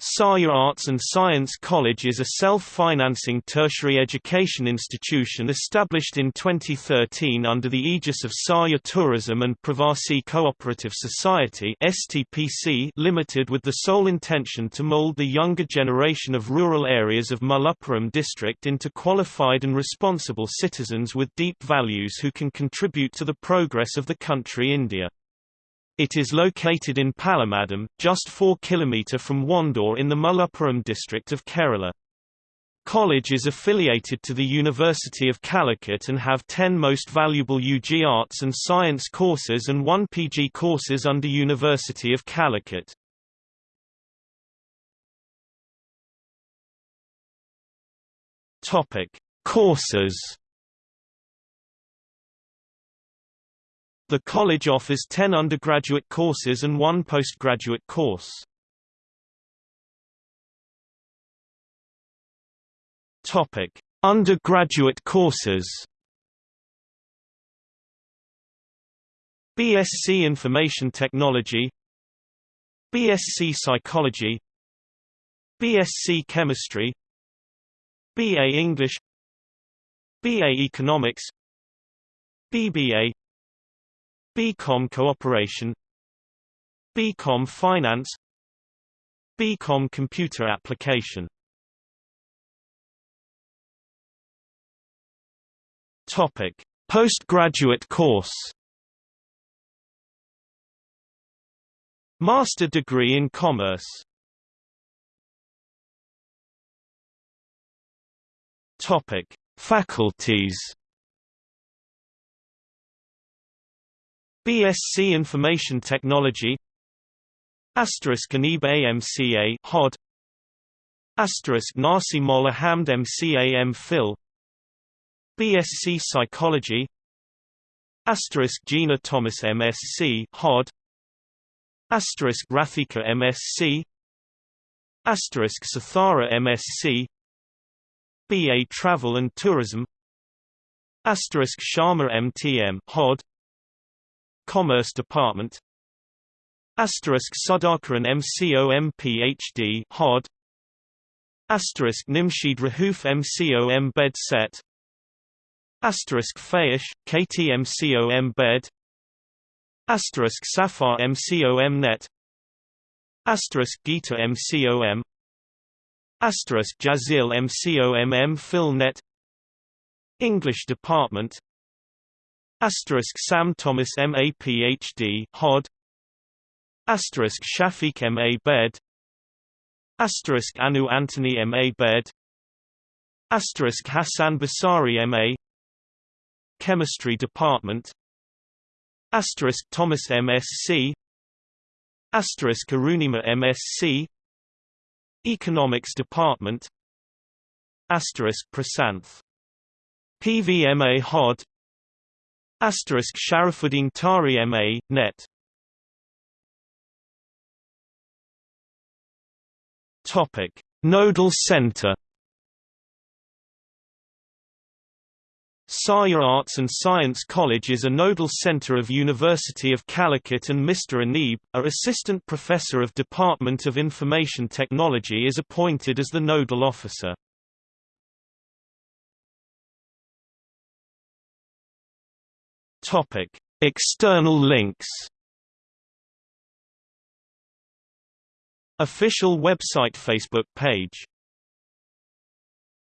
Saarya Arts and Science College is a self-financing tertiary education institution established in 2013 under the aegis of Sahya Tourism and Pravasi Cooperative Society STPC Limited with the sole intention to mold the younger generation of rural areas of Malappuram district into qualified and responsible citizens with deep values who can contribute to the progress of the country India. It is located in Palamadam, just 4 km from Wandoor in the Malappuram district of Kerala. College is affiliated to the University of Calicut and have 10 most valuable UG Arts and Science courses and 1 PG courses under University of Calicut. Topic: Courses The college offers 10 undergraduate courses and one postgraduate course. Topic: Undergraduate courses. BSc Information Technology BSc Psychology BSc Chemistry BA English BA Economics BBA BCom Cooperation BCom Finance BCom Computer Application Topic: Postgraduate course. Master degree in Commerce. Topic: Faculties. BSc Information Technology Asterisk Anib AMCA HOD Asterisk Nasi Molla Hamd MCA Phil BSc Psychology Asterisk Gina Thomas MSc HOD Asterisk Rathika MSc Asterisk Sathara MSc BA Travel and Tourism Asterisk Sharma MTM HOD Commerce Department. Asterisk Sudhakaran MCOM PhD HOD. Asterisk Nimshid Rahuf MCOM Bed Set. Asterisk Fayish KTMCOM Bed. Asterisk Safar MCOM Net. Asterisk Gita MCOM Asterisk Jazil MCOM M Phil Net. English Department Asterisk Sam Thomas MA PhD HOD. Asterisk Shafiq MA Bed. Asterisk Anu Anthony MA Bed. Asterisk Hassan Basari MA Chemistry Department. Asterisk Thomas MSc Asterisk Arunima MSc Economics Department. Asterisk Prasanth. PVMA HOD Asterisk Sharafuddin Tari MA, net Topic: Nodal Center. Sahya Arts and Science College is a nodal center of University of Calicut and Mr. Anib, a assistant professor of Department of Information Technology is appointed as the nodal officer. Topic: External links. Official website Facebook page